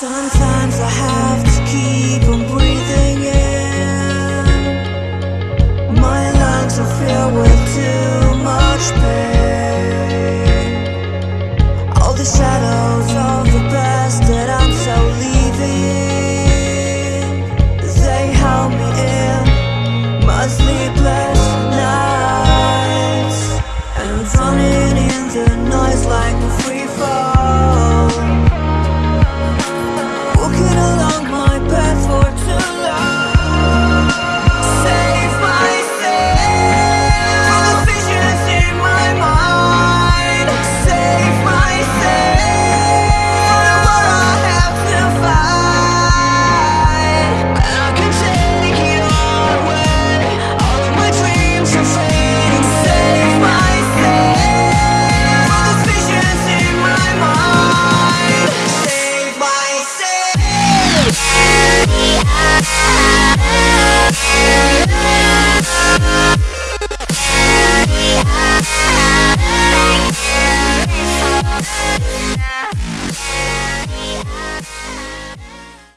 Sometimes I have to keep on breathing in. My lungs are filled with too much pain. All the shadows of the past that I'm so leaving They held me in my sleepless nights And I'm drowning in the noise like a free fall. since